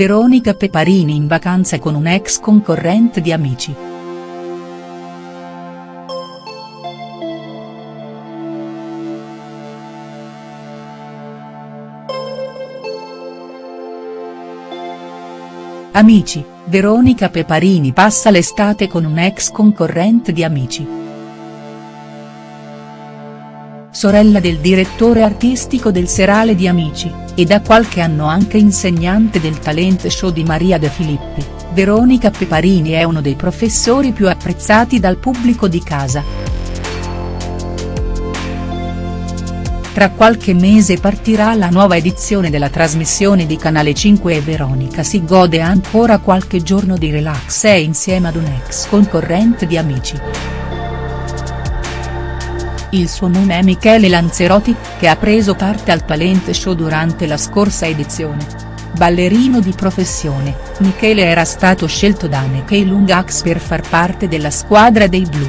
Veronica Peparini in vacanza con un ex concorrente di Amici. Amici, Veronica Peparini passa l'estate con un ex concorrente di Amici. Sorella del direttore artistico del Serale di Amici, e da qualche anno anche insegnante del talent show di Maria De Filippi, Veronica Peparini è uno dei professori più apprezzati dal pubblico di casa. Tra qualche mese partirà la nuova edizione della trasmissione di Canale 5 e Veronica si gode ancora qualche giorno di relax e insieme ad un ex concorrente di Amici. Il suo nome è Michele Lanzerotti, che ha preso parte al talent show durante la scorsa edizione. Ballerino di professione, Michele era stato scelto da Nekei Lungax per far parte della squadra dei blu.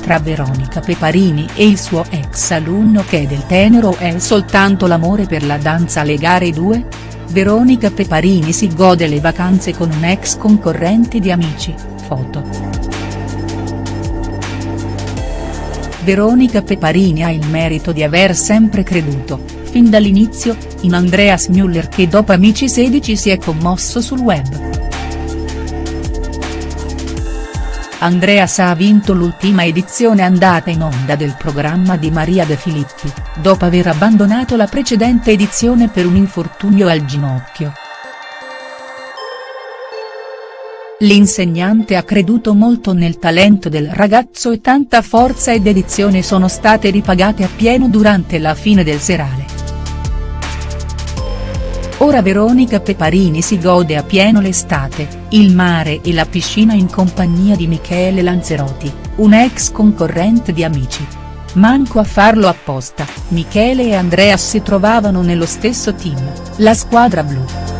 Tra Veronica Peparini e il suo ex alunno che del tenero è soltanto l'amore per la danza alle gare 2? Veronica Peparini si gode le vacanze con un ex concorrente di Amici, foto. Veronica Peparini ha il merito di aver sempre creduto, fin dall'inizio, in Andreas Müller che dopo Amici 16 si è commosso sul web. Andreas ha vinto l'ultima edizione andata in onda del programma di Maria De Filippi, dopo aver abbandonato la precedente edizione per un infortunio al ginocchio. L'insegnante ha creduto molto nel talento del ragazzo e tanta forza e dedizione sono state ripagate appieno durante la fine del serale. Ora Veronica Peparini si gode appieno l'estate, il mare e la piscina in compagnia di Michele Lanzerotti, un ex concorrente di Amici. Manco a farlo apposta, Michele e Andrea si trovavano nello stesso team, la squadra blu.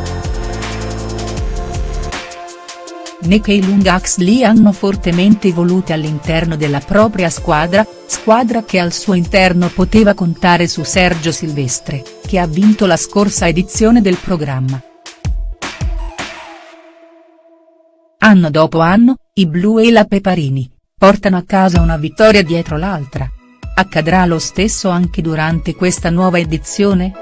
Nekei Lungax li hanno fortemente evolute all'interno della propria squadra, squadra che al suo interno poteva contare su Sergio Silvestre, che ha vinto la scorsa edizione del programma. Anno dopo anno, i blu e la Peparini, portano a casa una vittoria dietro l'altra. Accadrà lo stesso anche durante questa nuova edizione?.